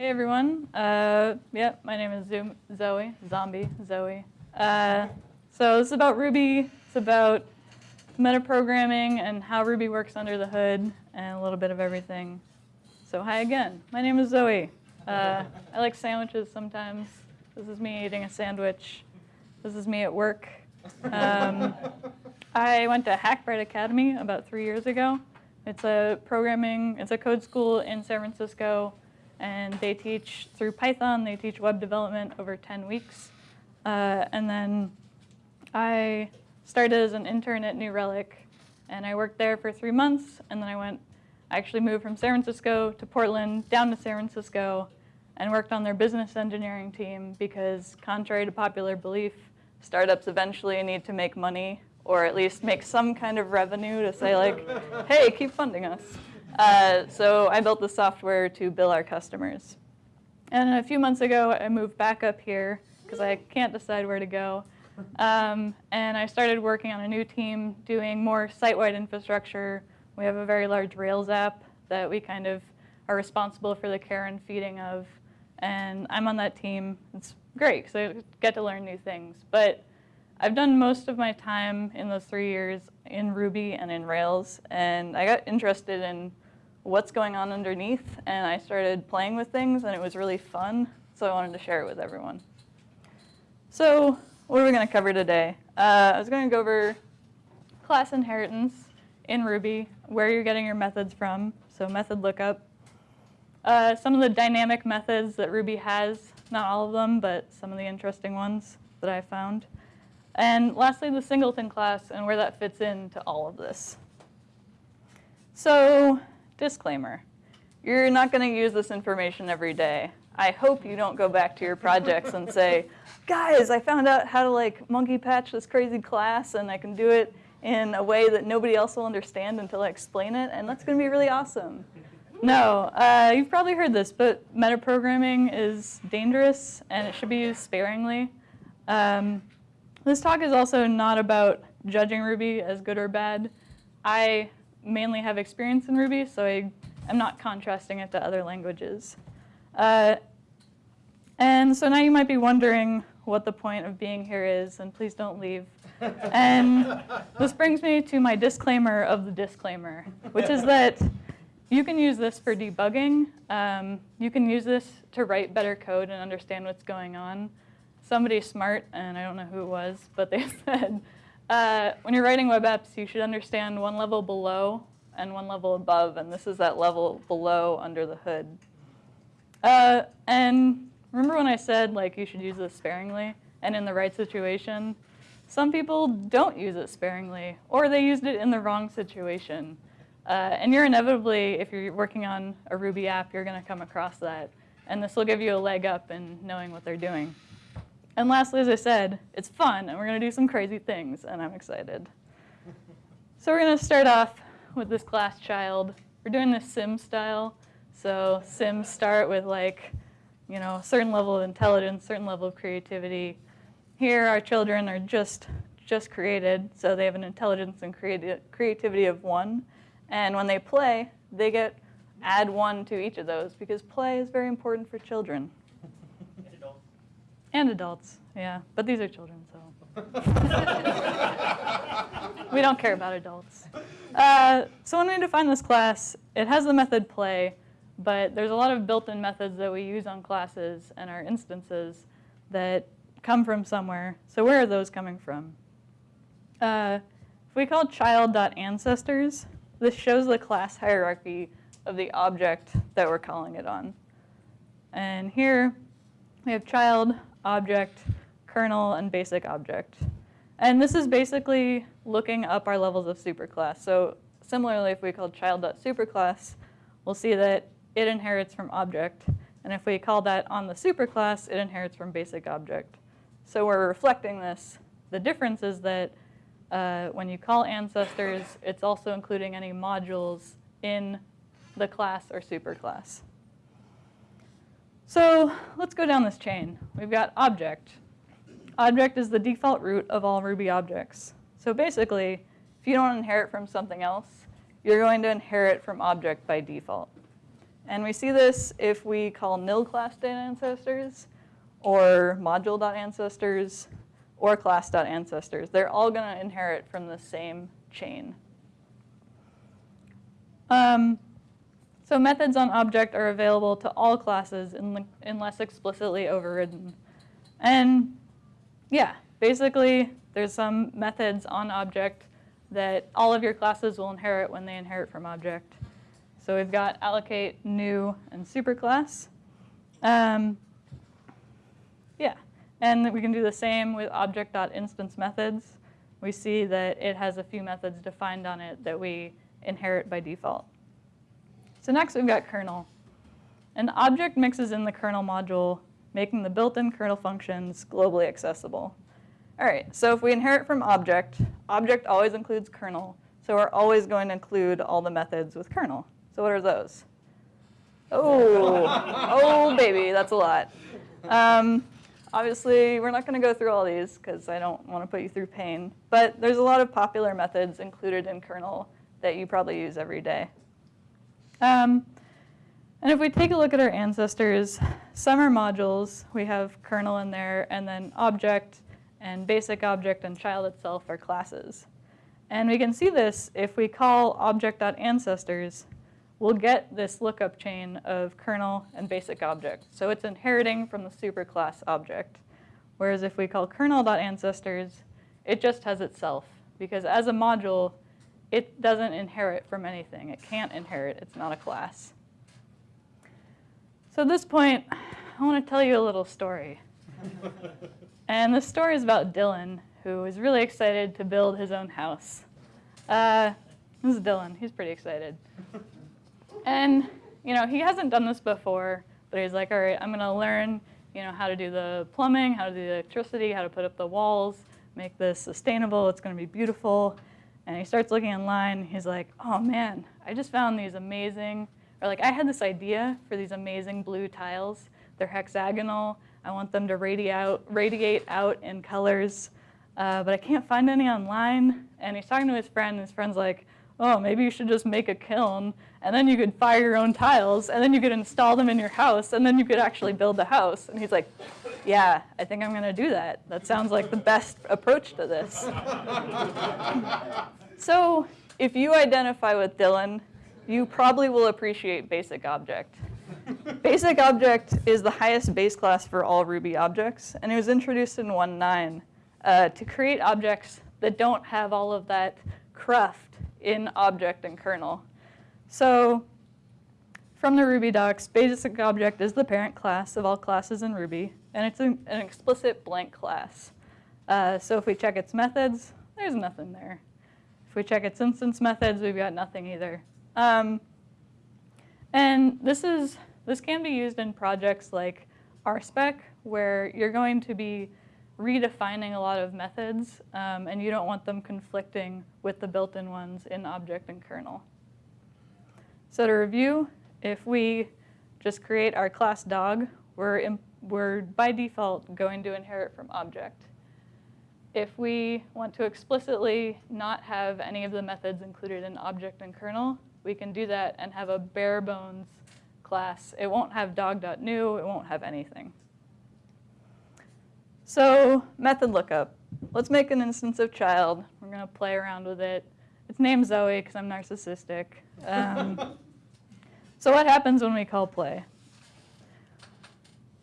Hey everyone. Uh, yep, my name is Zoom, Zoe, zombie, Zoe. Uh, so this is about Ruby. It's about metaprogramming and how Ruby works under the hood and a little bit of everything. So hi again. My name is Zoe. Uh, I like sandwiches sometimes. This is me eating a sandwich. This is me at work. Um, I went to Hackbright Academy about three years ago. It's a programming, it's a code school in San Francisco, and they teach through Python, they teach web development over 10 weeks. Uh, and then I started as an intern at New Relic, and I worked there for three months, and then I went, I actually moved from San Francisco to Portland, down to San Francisco, and worked on their business engineering team because contrary to popular belief, startups eventually need to make money or at least make some kind of revenue to say like, hey, keep funding us. Uh, so I built the software to bill our customers. And a few months ago, I moved back up here because I can't decide where to go. Um, and I started working on a new team doing more site-wide infrastructure. We have a very large Rails app that we kind of are responsible for the care and feeding of. And I'm on that team. It's great because I get to learn new things. But I've done most of my time in those three years in Ruby and in Rails, and I got interested in what's going on underneath, and I started playing with things, and it was really fun, so I wanted to share it with everyone. So what are we going to cover today? Uh, I was going to go over class inheritance in Ruby, where you're getting your methods from, so method lookup. Uh, some of the dynamic methods that Ruby has, not all of them, but some of the interesting ones that I found. And lastly, the singleton class and where that fits into all of this. So disclaimer, you're not going to use this information every day. I hope you don't go back to your projects and say, guys, I found out how to like monkey patch this crazy class and I can do it in a way that nobody else will understand until I explain it, and that's going to be really awesome. No, uh, you've probably heard this, but metaprogramming is dangerous and it should be used sparingly. Um, this talk is also not about judging Ruby as good or bad. I mainly have experience in Ruby, so I am not contrasting it to other languages. Uh, and so now you might be wondering what the point of being here is, and please don't leave. and this brings me to my disclaimer of the disclaimer, which is that you can use this for debugging. Um, you can use this to write better code and understand what's going on somebody smart, and I don't know who it was, but they said, uh, when you're writing web apps, you should understand one level below and one level above, and this is that level below under the hood. Uh, and remember when I said like you should use this sparingly and in the right situation? Some people don't use it sparingly, or they used it in the wrong situation. Uh, and you're inevitably, if you're working on a Ruby app, you're going to come across that. And this will give you a leg up in knowing what they're doing. And lastly, as I said, it's fun, and we're going to do some crazy things, and I'm excited. so we're going to start off with this class child. We're doing this sim style. So sims start with like, you know, a certain level of intelligence, certain level of creativity. Here, our children are just, just created, so they have an intelligence and creati creativity of one. And when they play, they get add one to each of those because play is very important for children. And adults, yeah. But these are children, so. we don't care about adults. Uh, so when we define this class, it has the method play, but there's a lot of built-in methods that we use on classes and our instances that come from somewhere. So where are those coming from? Uh, if we call child.ancestors, this shows the class hierarchy of the object that we're calling it on. And here we have child object, kernel, and basic object. And this is basically looking up our levels of superclass. So similarly, if we call child.superclass, we'll see that it inherits from object. And if we call that on the superclass, it inherits from basic object. So we're reflecting this. The difference is that uh, when you call ancestors, it's also including any modules in the class or superclass. So let's go down this chain. We've got object. Object is the default root of all Ruby objects. So basically, if you don't inherit from something else, you're going to inherit from object by default. And we see this if we call nil class data ancestors or module.ancestors or class.ancestors. They're all going to inherit from the same chain. Um, so methods on object are available to all classes unless explicitly overridden. And yeah, basically there's some methods on object that all of your classes will inherit when they inherit from object. So we've got allocate, new, and superclass. Um, yeah, and we can do the same with object.instance methods. We see that it has a few methods defined on it that we inherit by default. So next we've got kernel. An object mixes in the kernel module, making the built-in kernel functions globally accessible. All right, so if we inherit from object, object always includes kernel, so we're always going to include all the methods with kernel. So what are those? Oh, oh baby, that's a lot. Um, obviously, we're not going to go through all these because I don't want to put you through pain, but there's a lot of popular methods included in kernel that you probably use every day. Um, and if we take a look at our ancestors, some are modules. We have kernel in there, and then object and basic object and child itself are classes. And we can see this if we call object.ancestors, we'll get this lookup chain of kernel and basic object. So it's inheriting from the superclass object. Whereas if we call kernel.ancestors, it just has itself. Because as a module, it doesn't inherit from anything. It can't inherit. It's not a class. So at this point, I want to tell you a little story. and the story is about Dylan, who is really excited to build his own house. Uh, this is Dylan. He's pretty excited. And, you know, he hasn't done this before, but he's like, all right, I'm going to learn, you know, how to do the plumbing, how to do the electricity, how to put up the walls, make this sustainable. It's going to be beautiful. And he starts looking online. He's like, oh man, I just found these amazing, or like I had this idea for these amazing blue tiles. They're hexagonal. I want them to radiate out, radiate out in colors, uh, but I can't find any online. And he's talking to his friend, and his friend's like, oh, maybe you should just make a kiln, and then you could fire your own tiles, and then you could install them in your house, and then you could actually build the house. And he's like, yeah, I think I'm going to do that. That sounds like the best approach to this. so if you identify with Dylan, you probably will appreciate basic object. basic object is the highest base class for all Ruby objects, and it was introduced in 1.9 uh, to create objects that don't have all of that cruft in object and kernel. So from the Ruby docs, basic object is the parent class of all classes in Ruby, and it's an, an explicit blank class. Uh, so if we check its methods, there's nothing there. If we check its instance methods, we've got nothing either. Um, and this is this can be used in projects like RSpec, where you're going to be redefining a lot of methods, um, and you don't want them conflicting with the built-in ones in object and kernel. So to review, if we just create our class dog, we're, we're by default going to inherit from object. If we want to explicitly not have any of the methods included in object and kernel, we can do that and have a bare bones class. It won't have dog.new, it won't have anything. So method lookup. Let's make an instance of child. We're going to play around with it. It's named Zoe because I'm narcissistic. Um, so what happens when we call play?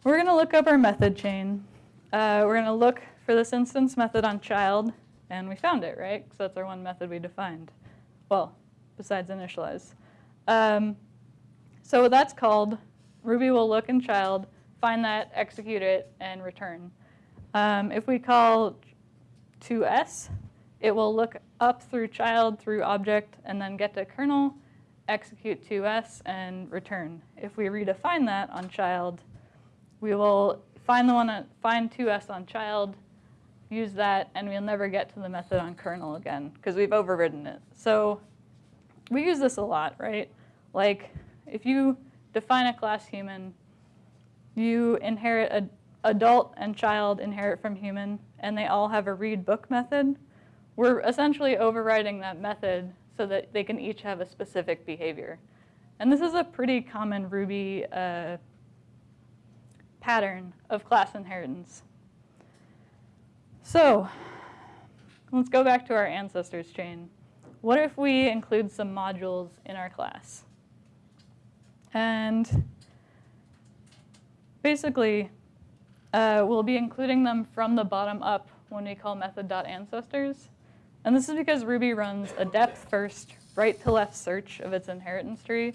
We're going to look up our method chain. Uh, we're going to look for this instance method on child, and we found it, right? Because that's our one method we defined. Well, besides initialize. Um, so that's called, Ruby will look in child, find that, execute it, and return. Um, if we call to_s, it will look up through child, through object, and then get to kernel, execute to_s, and return. If we redefine that on child, we will find the one find to_s on child, use that, and we'll never get to the method on kernel again because we've overridden it. So we use this a lot, right? Like if you define a class human, you inherit a adult and child inherit from human, and they all have a read book method, we're essentially overriding that method so that they can each have a specific behavior. And this is a pretty common Ruby uh, pattern of class inheritance. So let's go back to our ancestors chain. What if we include some modules in our class? And basically, uh, we'll be including them from the bottom up when we call method.ancestors. And this is because Ruby runs a depth first, right to left search of its inheritance tree.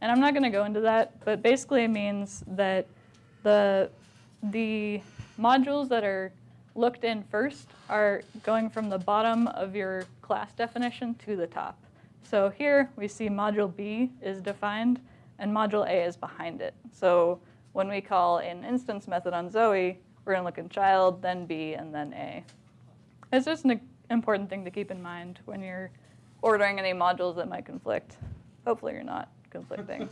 And I'm not going to go into that, but basically it means that the, the modules that are looked in first are going from the bottom of your class definition to the top. So here we see module B is defined and module A is behind it. So when we call an instance method on Zoe, we're going to look in child, then B, and then A. It's just an important thing to keep in mind when you're ordering any modules that might conflict. Hopefully you're not conflicting.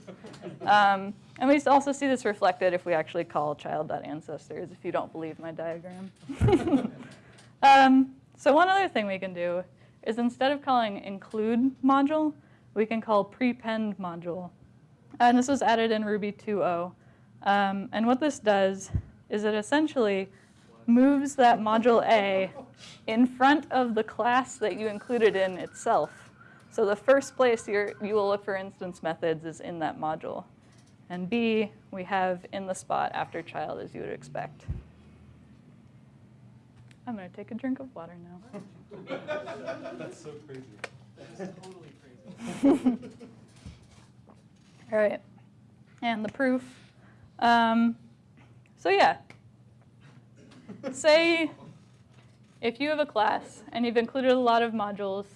um, and we also see this reflected if we actually call child.ancestors, if you don't believe my diagram. um, so one other thing we can do is instead of calling include module, we can call prepend module. And this was added in Ruby 2.0. Um, and what this does is it essentially moves that module A in front of the class that you included in itself. So the first place you you will look for instance methods is in that module. And B, we have in the spot after child as you would expect. I'm going to take a drink of water now. That's so crazy. That's totally crazy. All right, and the proof. Um, so yeah, say if you have a class and you've included a lot of modules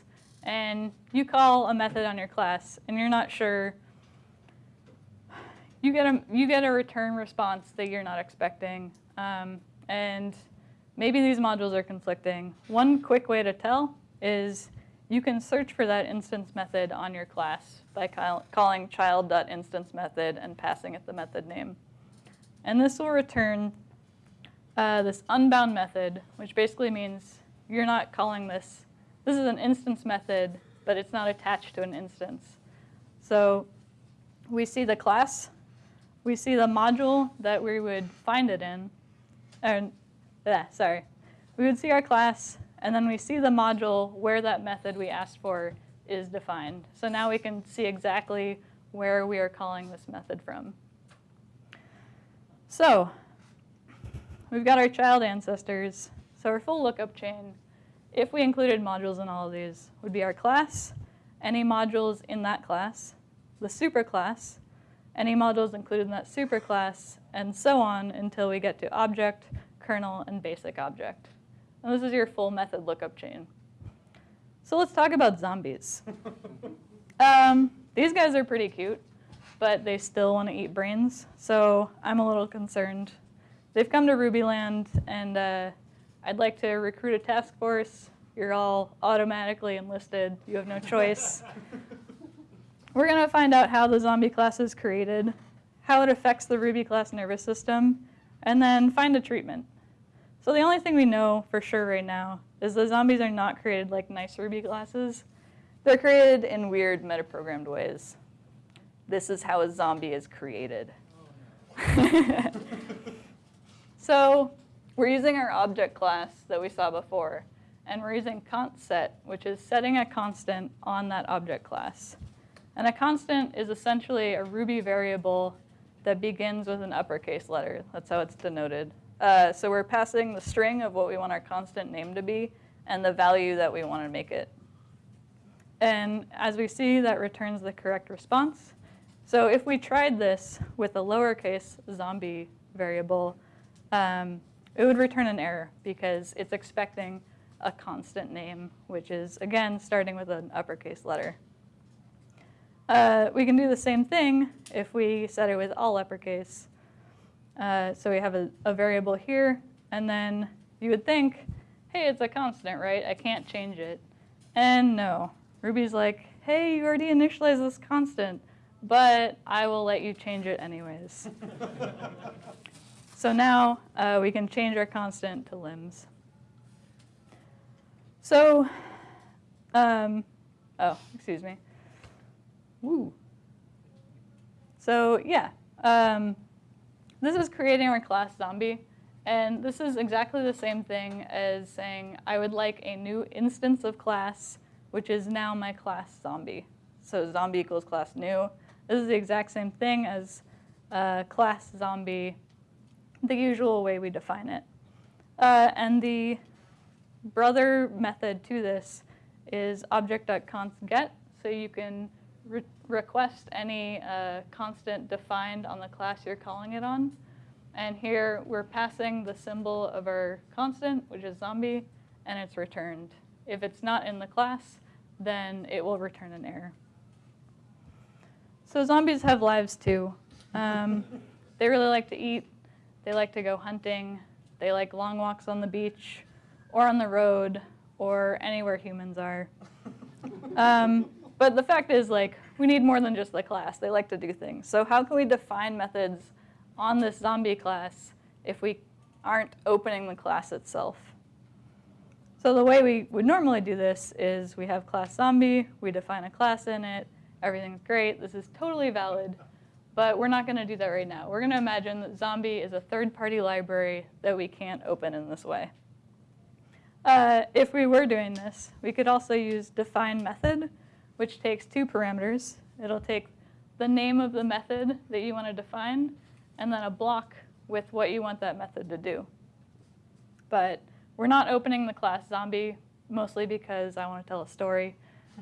and you call a method on your class and you're not sure, you get a, you get a return response that you're not expecting. Um, and maybe these modules are conflicting. One quick way to tell is you can search for that instance method on your class by call, calling child.instance method and passing it the method name. And this will return uh, this unbound method, which basically means you're not calling this. This is an instance method, but it's not attached to an instance. So we see the class, we see the module that we would find it in, and yeah, sorry. We would see our class, and then we see the module where that method we asked for is defined. So now we can see exactly where we are calling this method from. So we've got our child ancestors. So our full lookup chain, if we included modules in all of these, would be our class, any modules in that class, the superclass, any modules included in that superclass, and so on until we get to object, kernel, and basic object. And this is your full method lookup chain. So let's talk about zombies. um, these guys are pretty cute, but they still want to eat brains, so I'm a little concerned. They've come to Rubyland, and uh, I'd like to recruit a task force. You're all automatically enlisted. You have no choice. We're going to find out how the zombie class is created, how it affects the Ruby class nervous system, and then find a treatment. So the only thing we know for sure right now is the zombies are not created like nice Ruby classes. They're created in weird metaprogrammed ways. This is how a zombie is created. Oh, so we're using our object class that we saw before, and we're using constset, which is setting a constant on that object class. And a constant is essentially a Ruby variable that begins with an uppercase letter. That's how it's denoted. Uh, so we're passing the string of what we want our constant name to be and the value that we want to make it. And as we see, that returns the correct response. So if we tried this with a lowercase zombie variable, um, it would return an error because it's expecting a constant name, which is, again, starting with an uppercase letter. Uh, we can do the same thing if we set it with all uppercase. Uh, so we have a, a, variable here, and then you would think, hey, it's a constant, right? I can't change it. And no, Ruby's like, hey, you already initialized this constant, but I will let you change it anyways. so now uh, we can change our constant to limbs. So, um, oh, excuse me. Woo. So yeah, um, this is creating our class zombie. And this is exactly the same thing as saying I would like a new instance of class, which is now my class zombie. So zombie equals class new. This is the exact same thing as uh, class zombie, the usual way we define it. Uh, and the brother method to this is object.constGet. So you can re request any uh, constant defined on the class you're calling it on. And here we're passing the symbol of our constant, which is zombie, and it's returned. If it's not in the class, then it will return an error. So zombies have lives too. Um, they really like to eat. They like to go hunting. They like long walks on the beach or on the road or anywhere humans are. Um, but the fact is, like, we need more than just the class. They like to do things. So how can we define methods on this zombie class if we aren't opening the class itself? So the way we would normally do this is we have class zombie, we define a class in it, everything's great, this is totally valid, but we're not going to do that right now. We're going to imagine that zombie is a third-party library that we can't open in this way. Uh, if we were doing this, we could also use define method, which takes two parameters. It'll take the name of the method that you want to define, and then a block with what you want that method to do. But we're not opening the class zombie, mostly because I want to tell a story.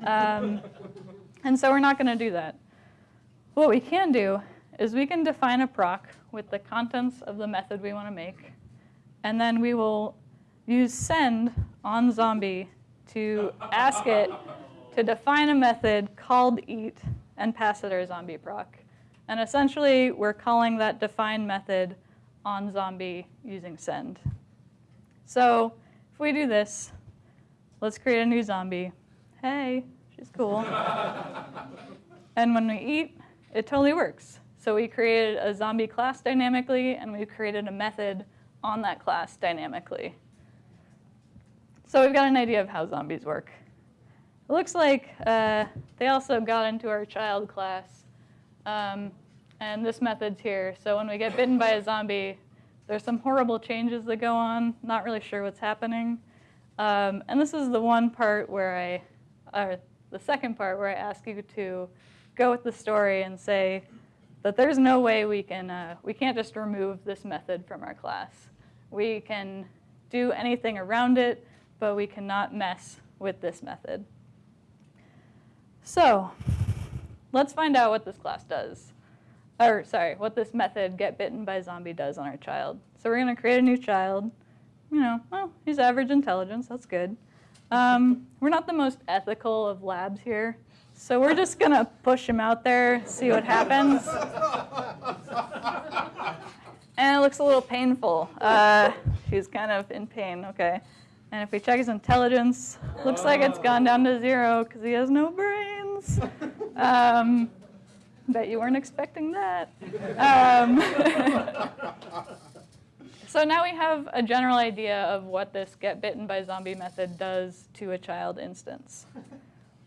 Um, and so we're not going to do that. What we can do is we can define a proc with the contents of the method we want to make, and then we will use send on zombie to ask it to define a method called eat and pass it our zombie proc. And essentially, we're calling that define method on zombie using send. So if we do this, let's create a new zombie. Hey, she's cool. and when we eat, it totally works. So we created a zombie class dynamically, and we created a method on that class dynamically. So we've got an idea of how zombies work. It looks like uh, they also got into our child class. Um, and this method's here. So when we get bitten by a zombie, there's some horrible changes that go on. Not really sure what's happening. Um, and this is the one part where I, or the second part where I ask you to go with the story and say that there's no way we can, uh, we can't just remove this method from our class. We can do anything around it, but we cannot mess with this method. So let's find out what this class does. Or sorry, what this method get bitten by zombie does on our child. So we're going to create a new child. You know, well, he's average intelligence. That's good. Um, we're not the most ethical of labs here. So we're just going to push him out there, see what happens. And it looks a little painful. Uh, she's kind of in pain, okay. And if we check his intelligence, looks like it's gone down to zero because he has no brains. Um, bet you weren't expecting that. Um, so now we have a general idea of what this get bitten by zombie method does to a child instance.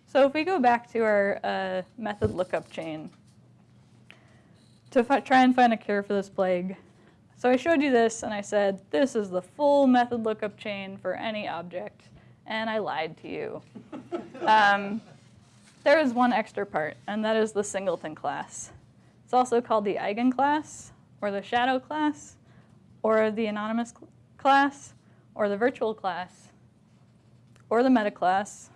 So if we go back to our uh, method lookup chain to try and find a cure for this plague, so I showed you this and I said, this is the full method lookup chain for any object, and I lied to you. um, there is one extra part, and that is the singleton class. It's also called the eigenclass, or the shadow class, or the anonymous cl class, or the virtual class, or the meta class,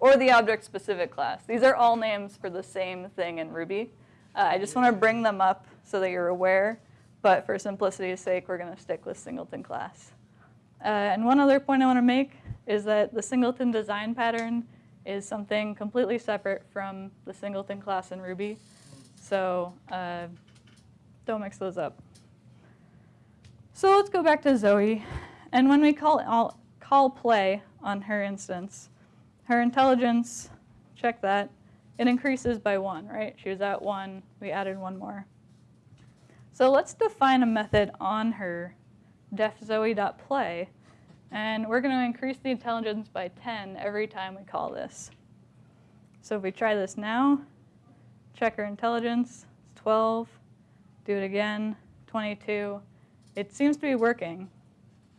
or the object-specific class. These are all names for the same thing in Ruby. Uh, I just want to bring them up so that you're aware but for simplicity's sake, we're going to stick with singleton class. Uh, and one other point I want to make is that the singleton design pattern is something completely separate from the singleton class in Ruby. So uh, don't mix those up. So let's go back to Zoe. And when we call, call play on her instance, her intelligence, check that, it increases by one, right? She was at one, we added one more. So let's define a method on her defzoe.play, and we're going to increase the intelligence by 10 every time we call this. So if we try this now, check her intelligence, it's 12. Do it again, 22. It seems to be working.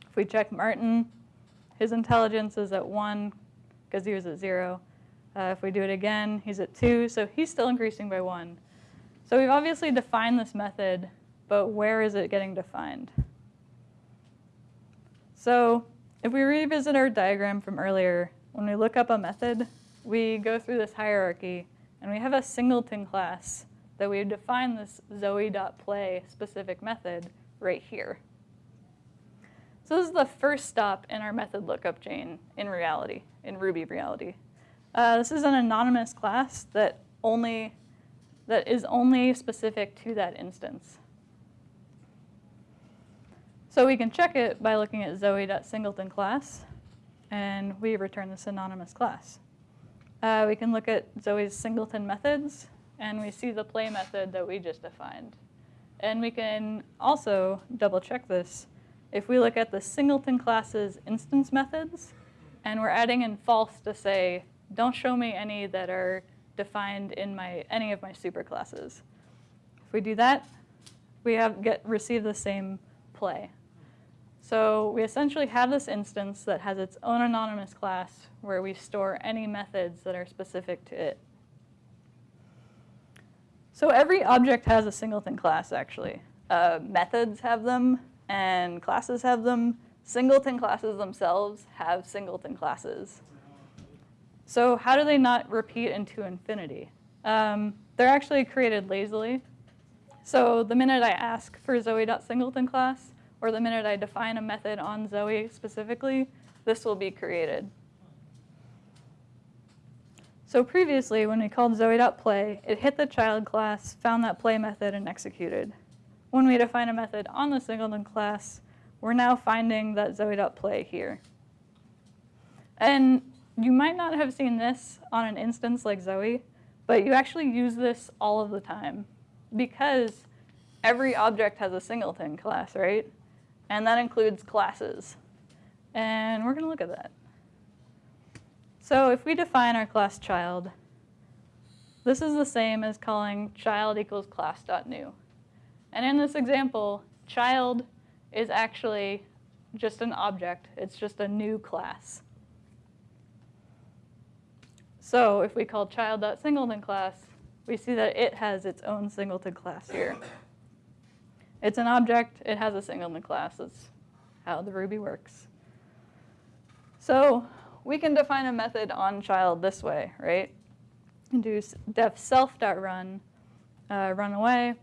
If we check Martin, his intelligence is at 1 because he was at 0. Uh, if we do it again, he's at 2, so he's still increasing by 1. So we've obviously defined this method, but where is it getting defined? So if we revisit our diagram from earlier, when we look up a method, we go through this hierarchy, and we have a singleton class that we define this zoe.play specific method right here. So this is the first stop in our method lookup chain in reality, in Ruby reality. Uh, this is an anonymous class that only that is only specific to that instance. So we can check it by looking at zoe.singleton class, and we return this anonymous class. Uh, we can look at Zoe's singleton methods, and we see the play method that we just defined. And we can also double check this. If we look at the singleton class's instance methods, and we're adding in false to say, don't show me any that are defined in my any of my superclasses. If we do that, we have get receive the same play. So we essentially have this instance that has its own anonymous class where we store any methods that are specific to it. So every object has a singleton class, actually. Uh, methods have them, and classes have them. Singleton classes themselves have singleton classes. So how do they not repeat into infinity? Um, they're actually created lazily. So the minute I ask for zoe.singleton class, or the minute I define a method on Zoe specifically, this will be created. So previously, when we called zoe.play, it hit the child class, found that play method, and executed. When we define a method on the singleton class, we're now finding that zoe.play here. And you might not have seen this on an instance like Zoe, but you actually use this all of the time because every object has a singleton class, right? And that includes classes. And we're going to look at that. So if we define our class child, this is the same as calling child equals class.new. And in this example, child is actually just an object. It's just a new class. So if we call child.singleton class, we see that it has its own singleton class here. It's an object, it has a singleton class. That's how the Ruby works. So we can define a method on child this way, right? Do def self.run, uh, run away.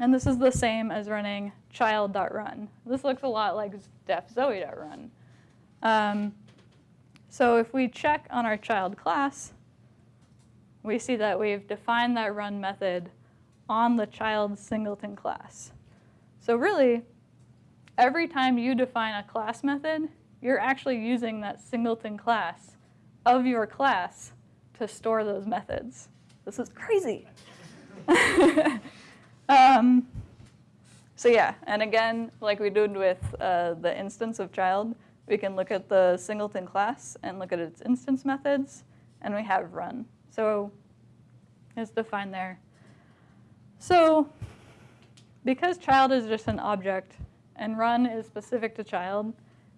And this is the same as running child.run. This looks a lot like def zoe.run. Um, so if we check on our child class, we see that we've defined that run method on the child singleton class. So really, every time you define a class method, you're actually using that singleton class of your class to store those methods. This is crazy. um, so yeah, and again, like we did with uh, the instance of child, we can look at the singleton class and look at its instance methods, and we have run. So it's defined there. So because child is just an object and run is specific to child,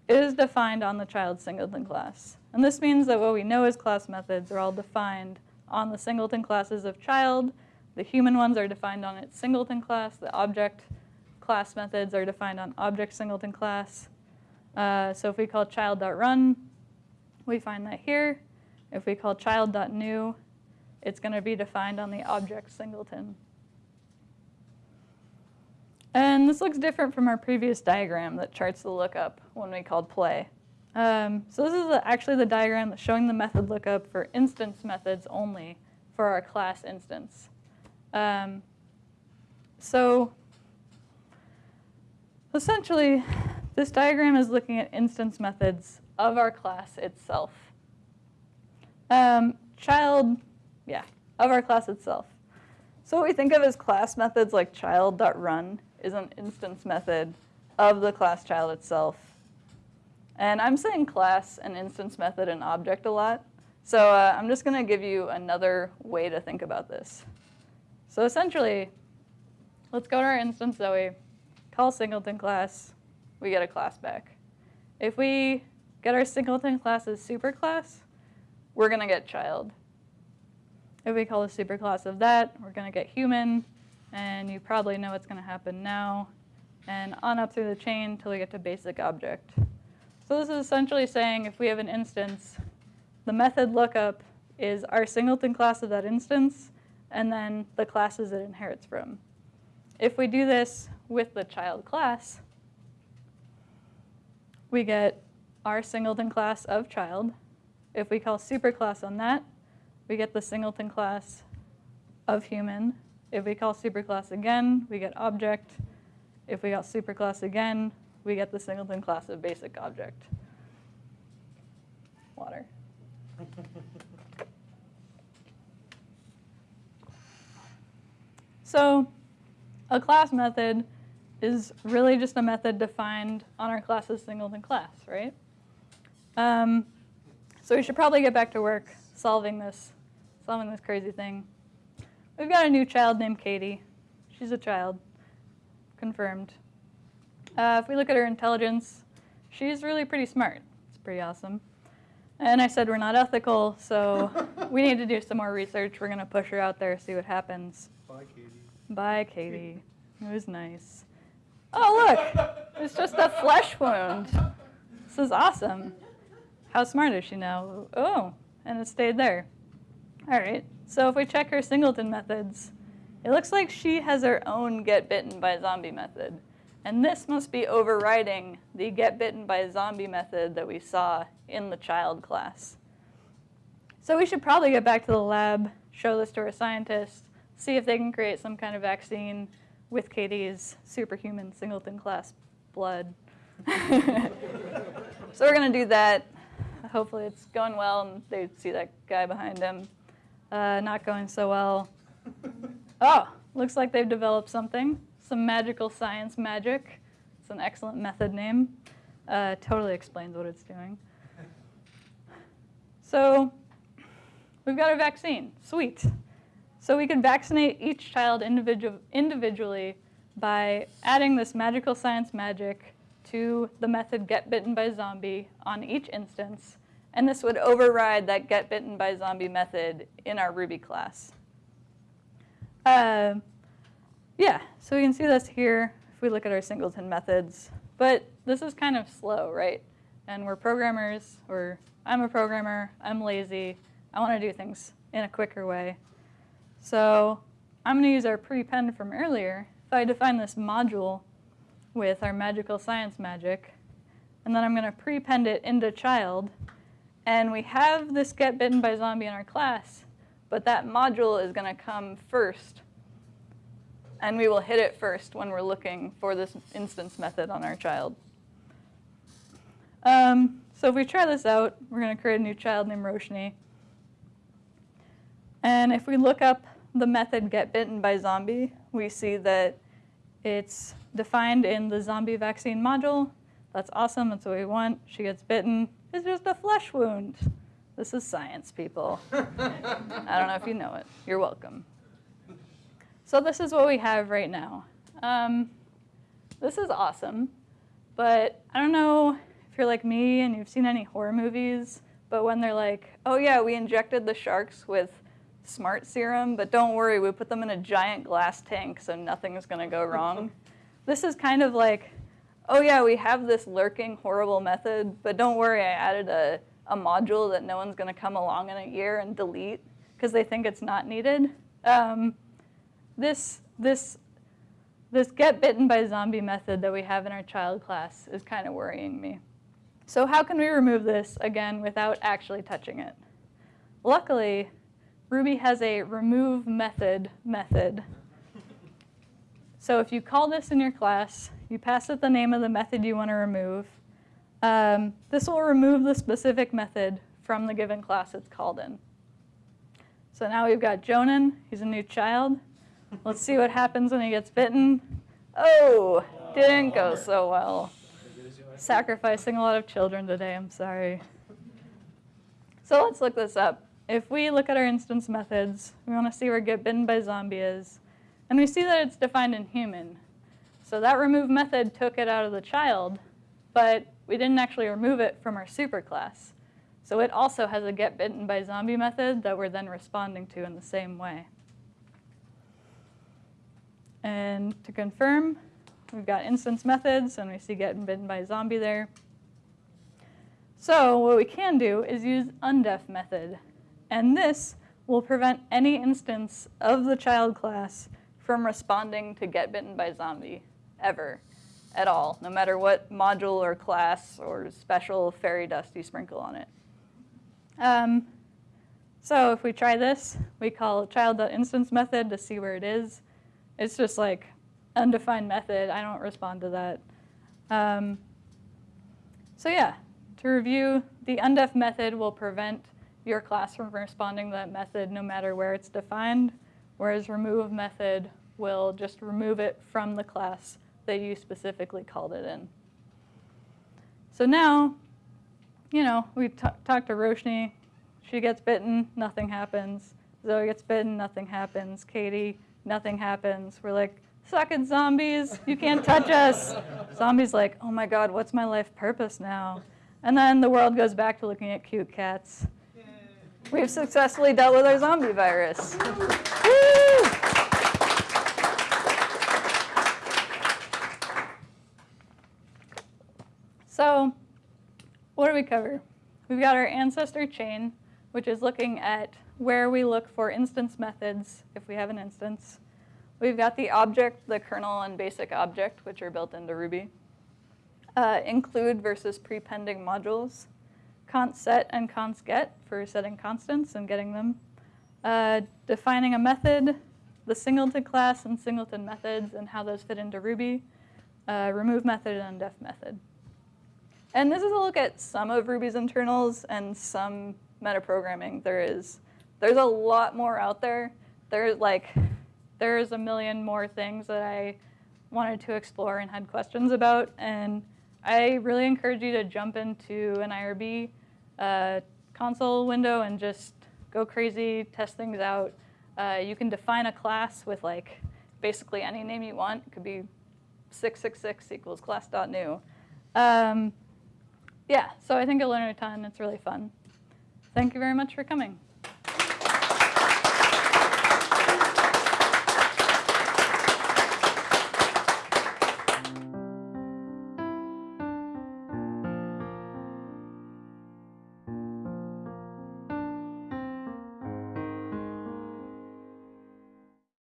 it is defined on the child singleton class. And this means that what we know as class methods are all defined on the singleton classes of child. The human ones are defined on its singleton class. The object class methods are defined on object singleton class. Uh, so if we call child.run, we find that here. If we call child.new, it's going to be defined on the object singleton. And this looks different from our previous diagram that charts the lookup when we called play. Um, so this is actually the diagram that's showing the method lookup for instance methods only for our class instance. Um, so essentially, this diagram is looking at instance methods of our class itself. Um, child, yeah, of our class itself. So what we think of as class methods like child.run is an instance method of the class child itself. And I'm saying class and instance method and object a lot. So uh, I'm just going to give you another way to think about this. So essentially, let's go to our instance Zoe, call singleton class, we get a class back. If we get our singleton class as superclass, we're going to get child. If we call the superclass of that, we're going to get human, and you probably know what's going to happen now, and on up through the chain until we get to basic object. So this is essentially saying if we have an instance, the method lookup is our singleton class of that instance, and then the classes it inherits from. If we do this with the child class, we get our singleton class of child. If we call superclass on that, we get the singleton class of human. If we call superclass again, we get object. If we call superclass again, we get the singleton class of basic object. Water. So a class method is really just a method defined on our class's singleton class, right? Um, so we should probably get back to work solving this, solving this crazy thing. We've got a new child named Katie. She's a child, confirmed. Uh, if we look at her intelligence, she's really pretty smart. It's pretty awesome. And I said we're not ethical, so we need to do some more research. We're going to push her out there, see what happens. Bye, Katie. Bye, Katie. It was nice. Oh, look, it's just a flesh wound. This is awesome. How smart is she now? Oh, and it stayed there. All right, so if we check her singleton methods, it looks like she has her own get bitten by zombie method. And this must be overriding the get bitten by zombie method that we saw in the child class. So we should probably get back to the lab, show this to our scientists, see if they can create some kind of vaccine with Katie's superhuman singleton class blood. so we're going to do that. Hopefully it's going well and they see that guy behind him. Uh, not going so well. Oh, looks like they've developed something. Some magical science magic. It's an excellent method name. Uh, totally explains what it's doing. So we've got a vaccine. Sweet. So we could vaccinate each child individu individually by adding this magical science magic to the method get bitten by zombie on each instance. And this would override that get bitten by zombie method in our Ruby class. Uh, yeah, so we can see this here if we look at our singleton methods. But this is kind of slow, right? And we're programmers, or I'm a programmer, I'm lazy, I want to do things in a quicker way. So I'm going to use our prepend from earlier. If I define this module with our magical science magic, and then I'm going to prepend it into child, and we have this get bitten by zombie in our class, but that module is going to come first. And we will hit it first when we're looking for this instance method on our child. Um, so if we try this out, we're going to create a new child named Roshni. And if we look up the method get bitten by zombie, we see that it's defined in the zombie vaccine module. That's awesome, that's what we want. She gets bitten. It's just a flesh wound. This is science, people. I don't know if you know it. You're welcome. So this is what we have right now. Um, this is awesome, but I don't know if you're like me and you've seen any horror movies, but when they're like, oh yeah, we injected the sharks with smart serum, but don't worry, we put them in a giant glass tank so nothing is gonna go wrong. this is kind of like, oh yeah, we have this lurking horrible method, but don't worry, I added a, a module that no one's gonna come along in a year and delete because they think it's not needed. Um, this, this, this get bitten by zombie method that we have in our child class is kind of worrying me. So how can we remove this, again, without actually touching it? Luckily, Ruby has a remove method method. So if you call this in your class, you pass it the name of the method you want to remove. Um, this will remove the specific method from the given class it's called in. So now we've got Jonan, he's a new child. Let's see what happens when he gets bitten. Oh, didn't go so well. Sacrificing a lot of children today, I'm sorry. So let's look this up. If we look at our instance methods, we want to see where get bitten by zombie is, and we see that it's defined in human. So that remove method took it out of the child, but we didn't actually remove it from our superclass. So it also has a get bitten by zombie method that we're then responding to in the same way. And to confirm, we've got instance methods, and we see get bitten by zombie there. So what we can do is use undef method. And this will prevent any instance of the child class from responding to get bitten by zombie, ever, at all, no matter what module or class or special fairy dust you sprinkle on it. Um, so if we try this, we call child.instance method to see where it is. It's just like undefined method. I don't respond to that. Um, so yeah, to review, the undef method will prevent your class from responding to that method no matter where it's defined, whereas remove method will just remove it from the class that you specifically called it in. So now, you know, we talked to Roshni. She gets bitten, nothing happens. Zoe gets bitten, nothing happens. Katie, nothing happens. We're like, suck it, zombies. You can't touch us. Zombies like, oh my god, what's my life purpose now? And then the world goes back to looking at cute cats. We've successfully dealt with our zombie virus. So, what do we cover? We've got our ancestor chain, which is looking at where we look for instance methods if we have an instance. We've got the object, the kernel, and basic object, which are built into Ruby. Uh, include versus prepending modules. Const set and const get for setting constants and getting them. Uh, defining a method, the singleton class and singleton methods and how those fit into Ruby. Uh, remove method and undef method. And this is a look at some of Ruby's internals and some metaprogramming there is. There's a lot more out there. There's like, there's a million more things that I wanted to explore and had questions about. And I really encourage you to jump into an IRB uh, console window and just go crazy, test things out. Uh, you can define a class with like basically any name you want. It could be 666 equals class.new. Um, yeah, so I think you'll learn a ton. It's really fun. Thank you very much for coming.